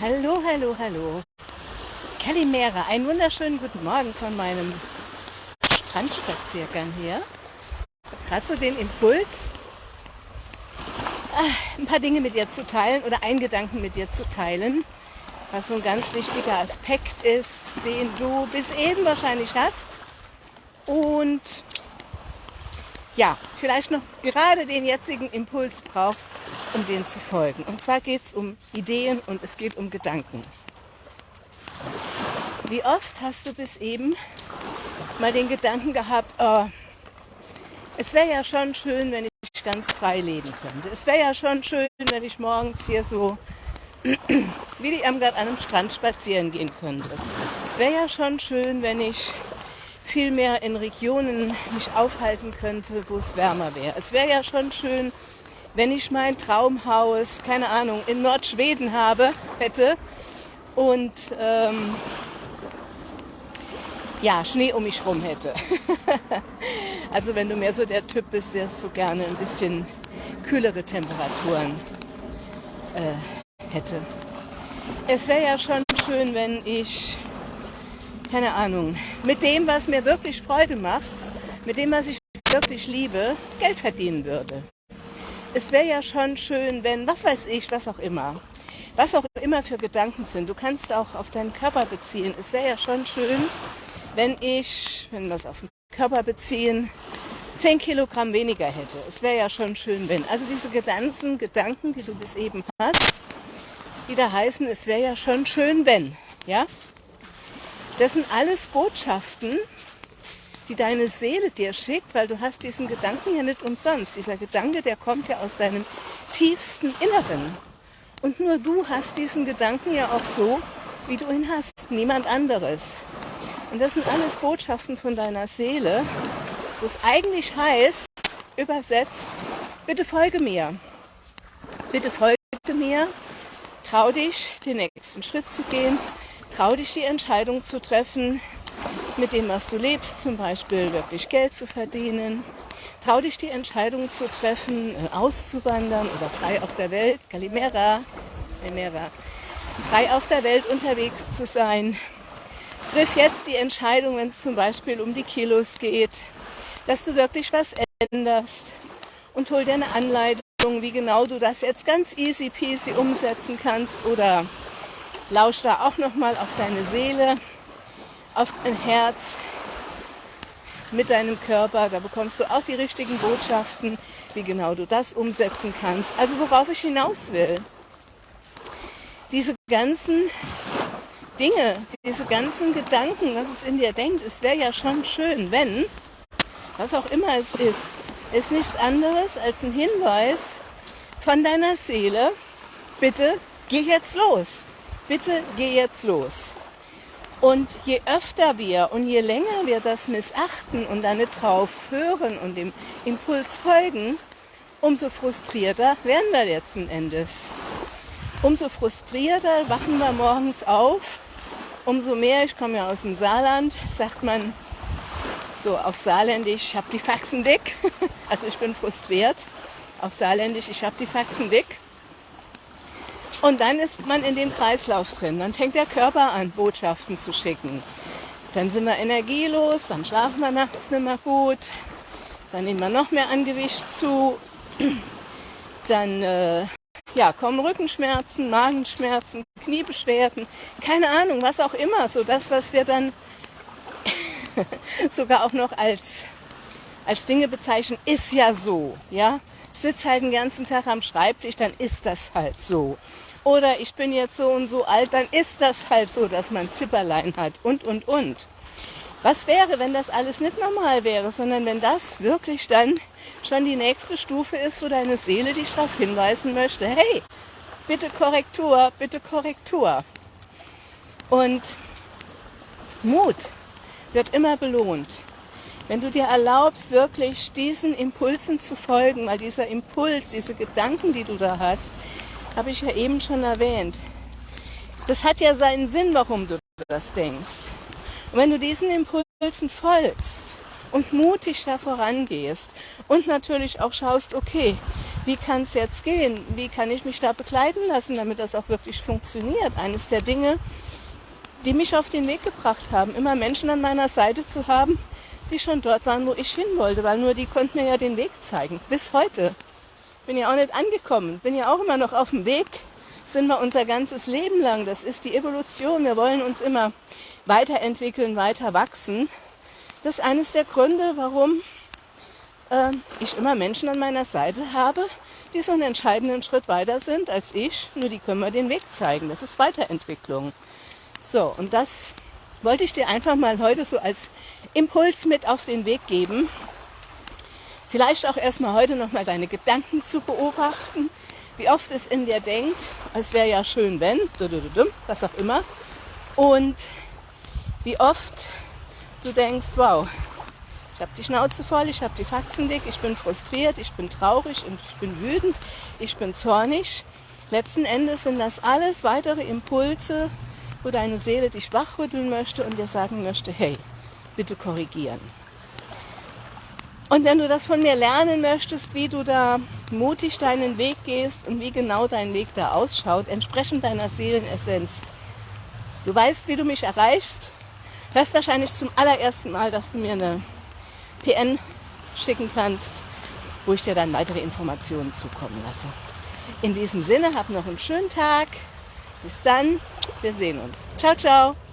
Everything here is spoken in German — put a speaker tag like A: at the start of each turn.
A: Hallo, hallo, hallo. Kalimera, einen wunderschönen guten Morgen von meinem Strandspaziergang hier. Gerade so den Impuls, ah, ein paar Dinge mit dir zu teilen oder einen Gedanken mit dir zu teilen, was so ein ganz wichtiger Aspekt ist, den du bis eben wahrscheinlich hast. Und ja, vielleicht noch gerade den jetzigen Impuls brauchst, um den zu folgen. Und zwar geht es um Ideen und es geht um Gedanken. Wie oft hast du bis eben mal den Gedanken gehabt, oh, es wäre ja schon schön, wenn ich ganz frei leben könnte. Es wäre ja schon schön, wenn ich morgens hier so wie die Irmgard an einem Strand spazieren gehen könnte. Es wäre ja schon schön, wenn ich viel mehr in Regionen mich aufhalten könnte, wo es wärmer wäre. Es wäre ja schon schön, wenn ich mein Traumhaus, keine Ahnung, in Nordschweden habe, hätte und ähm, ja, Schnee um mich rum hätte. also wenn du mehr so der Typ bist, der so gerne ein bisschen kühlere Temperaturen äh, hätte. Es wäre ja schon schön, wenn ich keine Ahnung, mit dem, was mir wirklich Freude macht, mit dem, was ich wirklich liebe, Geld verdienen würde. Es wäre ja schon schön, wenn, was weiß ich, was auch immer, was auch immer für Gedanken sind, du kannst auch auf deinen Körper beziehen. Es wäre ja schon schön, wenn ich, wenn wir es auf den Körper beziehen, 10 Kilogramm weniger hätte. Es wäre ja schon schön, wenn. Also diese ganzen Gedanken, die du bis eben hast, die da heißen, es wäre ja schon schön, wenn. Ja? Das sind alles Botschaften, die deine Seele dir schickt, weil du hast diesen Gedanken ja nicht umsonst. Dieser Gedanke, der kommt ja aus deinem tiefsten Inneren. Und nur du hast diesen Gedanken ja auch so, wie du ihn hast, niemand anderes. Und das sind alles Botschaften von deiner Seele, wo es eigentlich heißt, übersetzt, bitte folge mir. Bitte folge mir, trau dich, den nächsten Schritt zu gehen, Trau dich die Entscheidung zu treffen, mit dem, was du lebst, zum Beispiel wirklich Geld zu verdienen. Trau dich die Entscheidung zu treffen, äh, auszuwandern oder frei auf der Welt, Calimera, Calimera, frei auf der Welt unterwegs zu sein. Triff jetzt die Entscheidung, wenn es zum Beispiel um die Kilos geht, dass du wirklich was änderst. Und hol dir eine Anleitung, wie genau du das jetzt ganz easy peasy umsetzen kannst. Oder Lausch da auch nochmal auf deine Seele, auf dein Herz mit deinem Körper. Da bekommst du auch die richtigen Botschaften, wie genau du das umsetzen kannst. Also worauf ich hinaus will. Diese ganzen Dinge, diese ganzen Gedanken, was es in dir denkt, es wäre ja schon schön, wenn, was auch immer es ist, ist nichts anderes als ein Hinweis von deiner Seele, bitte geh jetzt los bitte geh jetzt los. Und je öfter wir und je länger wir das missachten und dann nicht drauf hören und dem Impuls folgen, umso frustrierter werden wir letzten Endes. Umso frustrierter wachen wir morgens auf, umso mehr, ich komme ja aus dem Saarland, sagt man so auf Saarländisch, ich habe die Faxen dick. Also ich bin frustriert. Auf Saarländisch, ich habe die Faxen dick. Und dann ist man in dem Kreislauf drin. Dann fängt der Körper an, Botschaften zu schicken. Dann sind wir energielos, dann schlafen wir nachts nicht mehr gut, dann nehmen wir noch mehr an Gewicht zu, dann äh, ja, kommen Rückenschmerzen, Magenschmerzen, Kniebeschwerden, keine Ahnung, was auch immer. So das, was wir dann sogar auch noch als, als Dinge bezeichnen, ist ja so. Ja? Sitze halt den ganzen Tag am Schreibtisch, dann ist das halt so oder ich bin jetzt so und so alt, dann ist das halt so, dass man Zipperlein hat und, und, und. Was wäre, wenn das alles nicht normal wäre, sondern wenn das wirklich dann schon die nächste Stufe ist, wo deine Seele dich darauf hinweisen möchte, hey, bitte Korrektur, bitte Korrektur. Und Mut wird immer belohnt. Wenn du dir erlaubst, wirklich diesen Impulsen zu folgen, weil dieser Impuls, diese Gedanken, die du da hast, habe ich ja eben schon erwähnt. Das hat ja seinen Sinn, warum du das denkst. Und wenn du diesen Impulsen folgst und mutig da vorangehst und natürlich auch schaust, okay, wie kann es jetzt gehen? Wie kann ich mich da begleiten lassen, damit das auch wirklich funktioniert? Eines der Dinge, die mich auf den Weg gebracht haben, immer Menschen an meiner Seite zu haben, die schon dort waren, wo ich hin wollte, weil nur die konnten mir ja den Weg zeigen. Bis heute. Bin ja auch nicht angekommen, bin ja auch immer noch auf dem Weg, sind wir unser ganzes Leben lang. Das ist die Evolution. Wir wollen uns immer weiterentwickeln, weiter wachsen. Das ist eines der Gründe, warum äh, ich immer Menschen an meiner Seite habe, die so einen entscheidenden Schritt weiter sind als ich. Nur die können mir den Weg zeigen. Das ist Weiterentwicklung. So, und das wollte ich dir einfach mal heute so als Impuls mit auf den Weg geben. Vielleicht auch erstmal heute nochmal deine Gedanken zu beobachten, wie oft es in dir denkt, es wäre ja schön, wenn, was auch immer. Und wie oft du denkst, wow, ich habe die Schnauze voll, ich habe die Faxen dick, ich bin frustriert, ich bin traurig und ich bin wütend, ich bin zornig. Letzten Endes sind das alles weitere Impulse, wo deine Seele dich wachrütteln möchte und dir sagen möchte, hey, bitte korrigieren. Und wenn du das von mir lernen möchtest, wie du da mutig deinen Weg gehst und wie genau dein Weg da ausschaut, entsprechend deiner Seelenessenz. Du weißt, wie du mich erreichst. Hörst wahrscheinlich zum allerersten Mal, dass du mir eine PN schicken kannst, wo ich dir dann weitere Informationen zukommen lasse. In diesem Sinne, hab noch einen schönen Tag. Bis dann, wir sehen uns. Ciao, ciao.